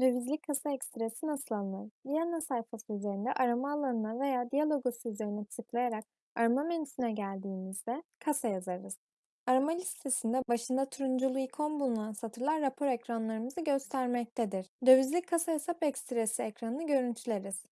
Dövizli kasa ekstresi nasıl alınır? Viyana sayfası üzerinde arama alanına veya diyalogosu üzerine tıklayarak arama menüsüne geldiğimizde kasa yazarız. Arama listesinde başında turunculu ikon bulunan satırlar rapor ekranlarımızı göstermektedir. Dövizli kasa hesap ekstresi ekranını görüntüleriz.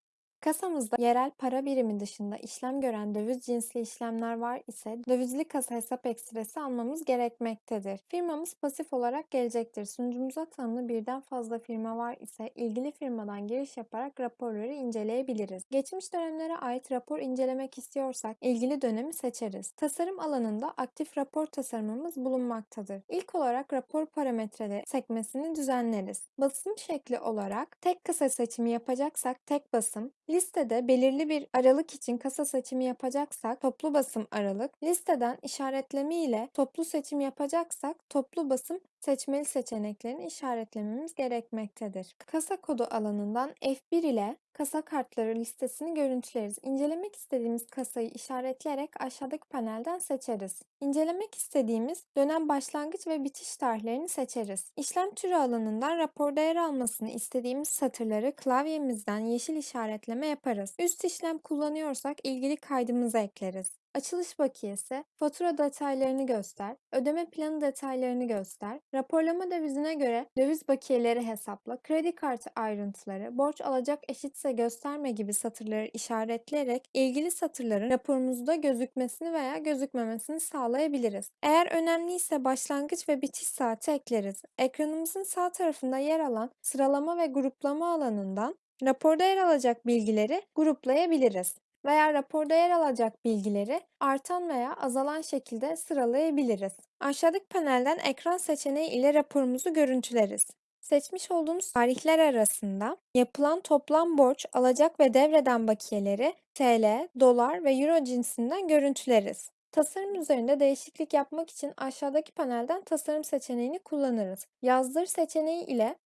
Kasamızda yerel para birimi dışında işlem gören döviz cinsli işlemler var ise dövizli kasa hesap ekstresi almamız gerekmektedir. Firmamız pasif olarak gelecektir. Sunucumuza tanımlı birden fazla firma var ise ilgili firmadan giriş yaparak raporları inceleyebiliriz. Geçmiş dönemlere ait rapor incelemek istiyorsak ilgili dönemi seçeriz. Tasarım alanında aktif rapor tasarımımız bulunmaktadır. İlk olarak rapor parametreleri sekmesini düzenleriz. Basım şekli olarak tek kasa seçimi yapacaksak tek basım, Listede belirli bir aralık için kasa seçimi yapacaksak toplu basım aralık, listeden işaretleme ile toplu seçim yapacaksak toplu basım seçmeli seçeneklerini işaretlememiz gerekmektedir. Kasa kodu alanından F1 ile kasa kartları listesini görüntüleriz. İncelemek istediğimiz kasayı işaretleyerek aşağıdaki panelden seçeriz. İncelemek istediğimiz dönem başlangıç ve bitiş tarihlerini seçeriz. İşlem türü alanından raporda yer almasını istediğimiz satırları klavyemizden yeşil işaretleme yaparız. Üst işlem kullanıyorsak ilgili kaydımızı ekleriz. Açılış bakiyesi, fatura detaylarını göster, ödeme planı detaylarını göster, raporlama dövizine göre döviz bakiyeleri hesapla, kredi kartı ayrıntıları, borç alacak eşitse gösterme gibi satırları işaretleyerek ilgili satırların raporumuzda gözükmesini veya gözükmemesini sağlayabiliriz. Eğer önemliyse başlangıç ve bitiş saati ekleriz. Ekranımızın sağ tarafında yer alan sıralama ve gruplama alanından raporda yer alacak bilgileri gruplayabiliriz veya raporda yer alacak bilgileri artan veya azalan şekilde sıralayabiliriz. Aşağıdaki panelden ekran seçeneği ile raporumuzu görüntüleriz. Seçmiş olduğumuz tarihler arasında yapılan toplam borç, alacak ve devreden bakiyeleri TL, dolar ve euro cinsinden görüntüleriz. Tasarım üzerinde değişiklik yapmak için aşağıdaki panelden tasarım seçeneğini kullanırız. Yazdır seçeneği ile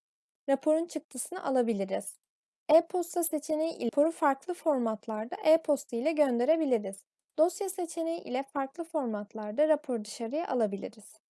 raporun çıktısını alabiliriz. E-posta seçeneği ile raporu farklı formatlarda e-posta ile gönderebiliriz. Dosya seçeneği ile farklı formatlarda raporu dışarıya alabiliriz.